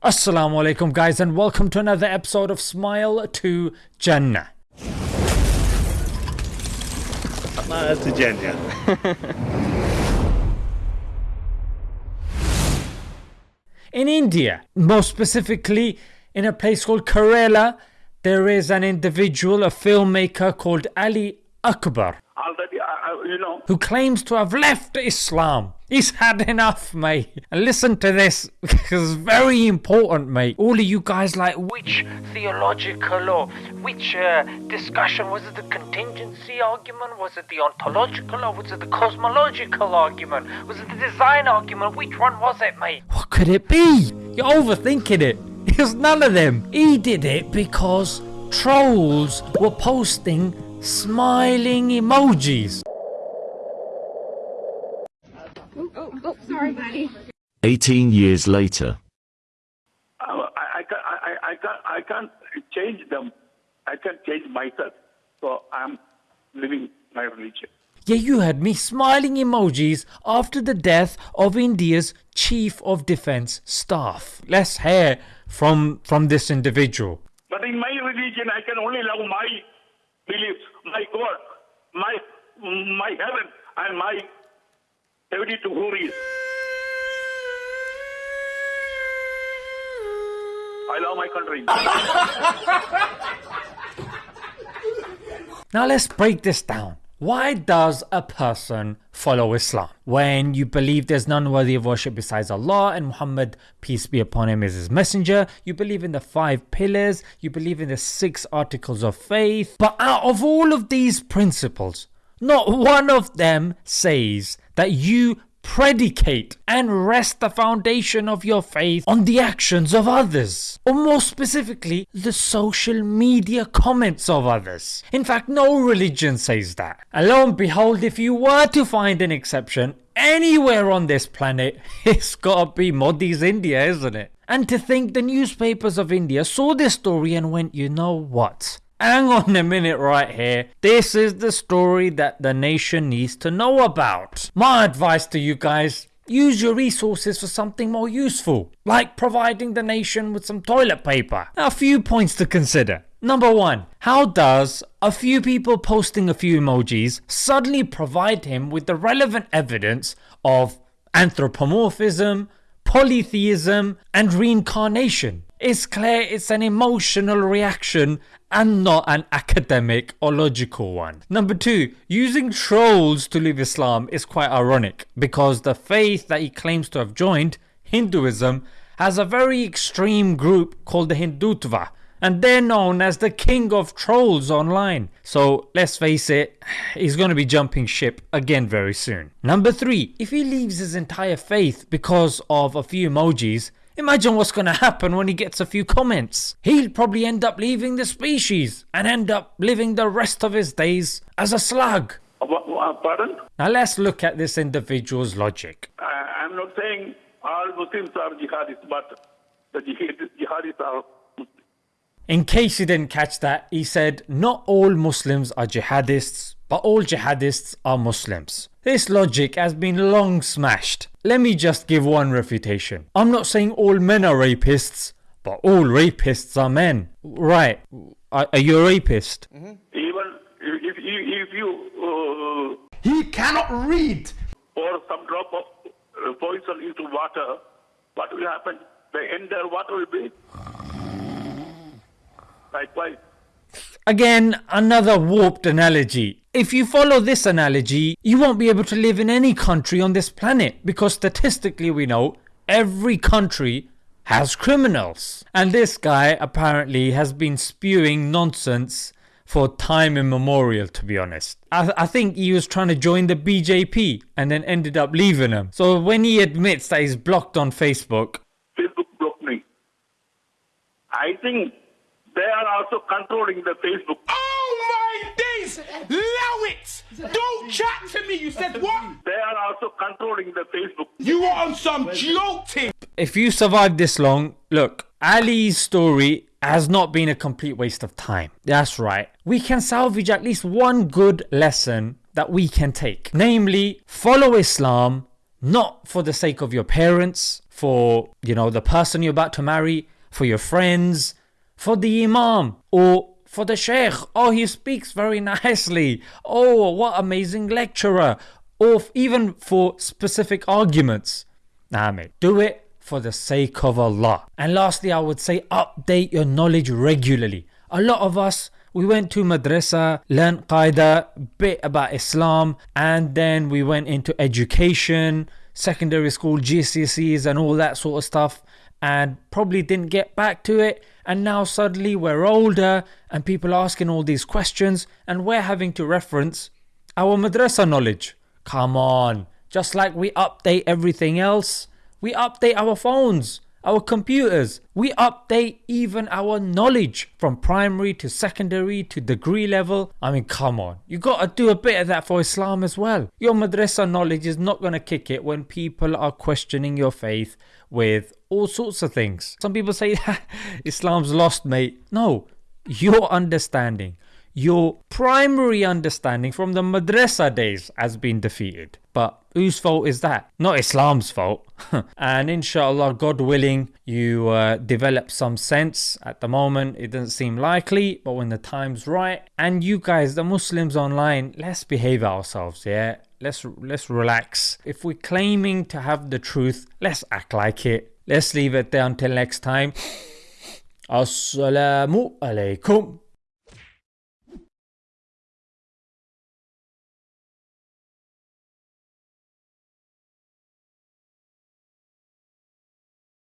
Assalamu alaikum guys and welcome to another episode of Smile to Jannah. Smile to Jannah. In India, more specifically in a place called Kerala, there is an individual, a filmmaker called Ali Akbar already, you know. who claims to have left Islam. He's had enough, mate. And listen to this, because it's very important, mate. All of you guys like, which theological or which uh, discussion? Was it the contingency argument? Was it the ontological or was it the cosmological argument? Was it the design argument? Which one was it, mate? What could it be? You're overthinking it. It's none of them. He did it because trolls were posting smiling emojis. Oh, oh, sorry, 18 years later. Uh, I, I, can, I, I, can't, I can't change them. I can't change myself. So I'm living my religion. Yeah, you heard me smiling emojis after the death of India's Chief of Defense Staff. Let's hear from from this individual. But in my religion, I can only love my beliefs, my God, my my heaven, and my ability to who is. I love my country. Now let's break this down. Why does a person follow Islam? When you believe there's none worthy of worship besides Allah and Muhammad, peace be upon him, is his messenger, you believe in the five pillars, you believe in the six articles of faith. But out of all of these principles, not one of them says that you predicate and rest the foundation of your faith on the actions of others, or more specifically, the social media comments of others. In fact, no religion says that. And lo and behold, if you were to find an exception anywhere on this planet, it's gotta be Modi's India, isn't it? And to think the newspapers of India saw this story and went, you know what? Hang on a minute right here. This is the story that the nation needs to know about. My advice to you guys use your resources for something more useful, like providing the nation with some toilet paper. A few points to consider. Number one, how does a few people posting a few emojis suddenly provide him with the relevant evidence of anthropomorphism, polytheism, and reincarnation? It's clear it's an emotional reaction and not an academic or logical one. Number two, using trolls to leave Islam is quite ironic because the faith that he claims to have joined, Hinduism, has a very extreme group called the Hindutva and they're known as the king of trolls online. So let's face it, he's going to be jumping ship again very soon. Number 3. If he leaves his entire faith because of a few emojis, Imagine what's going to happen when he gets a few comments. He'll probably end up leaving the species and end up living the rest of his days as a slug. Pardon? Now let's look at this individual's logic. I, I'm not saying all Muslims are jihadists, but the jihadists are. In case you didn't catch that, he said not all Muslims are jihadists, but all jihadists are Muslims. This logic has been long smashed. Let me just give one refutation. I'm not saying all men are rapists, but all rapists are men. Right. Are, are you a rapist? Even if, if, if you uh, He cannot read. pour some drop of uh, poison into water, what will happen? The ender water will be likewise. Again, another warped analogy. If you follow this analogy, you won't be able to live in any country on this planet because statistically we know every country has criminals. And this guy apparently has been spewing nonsense for time immemorial to be honest. I, I think he was trying to join the BJP and then ended up leaving them. So when he admits that he's blocked on Facebook, Facebook blocked me. I think they are also controlling the Facebook. Oh my days! Allow it! Don't chat to me. You said what? They are also controlling the Facebook. You are on some jolting. if you survive this long, look, Ali's story has not been a complete waste of time. That's right. We can salvage at least one good lesson that we can take. Namely, follow Islam not for the sake of your parents, for, you know, the person you're about to marry, for your friends, for the imam, or for the sheikh. Oh, he speaks very nicely. Oh, what amazing lecturer. Or even for specific arguments. Nah, mate. Do it for the sake of Allah. And lastly, I would say update your knowledge regularly. A lot of us, we went to madrasa, learned qaida, bit about Islam, and then we went into education, secondary school, GCSEs, and all that sort of stuff, and probably didn't get back to it. And now suddenly we're older, and people asking all these questions, and we're having to reference our madrasa knowledge. Come on, just like we update everything else, we update our phones, our computers, we update even our knowledge from primary to secondary to degree level. I mean, come on, you gotta do a bit of that for Islam as well. Your madrasa knowledge is not gonna kick it when people are questioning your faith with all sorts of things. Some people say Islam's lost, mate. No, your understanding your primary understanding from the madrasa days has been defeated. But whose fault is that? Not Islam's fault. and inshallah, God willing, you uh, develop some sense. At the moment, it doesn't seem likely, but when the time's right, and you guys, the Muslims online, let's behave ourselves, yeah? Let's let's relax. If we're claiming to have the truth, let's act like it. Let's leave it there until next time. Assalamu alaikum.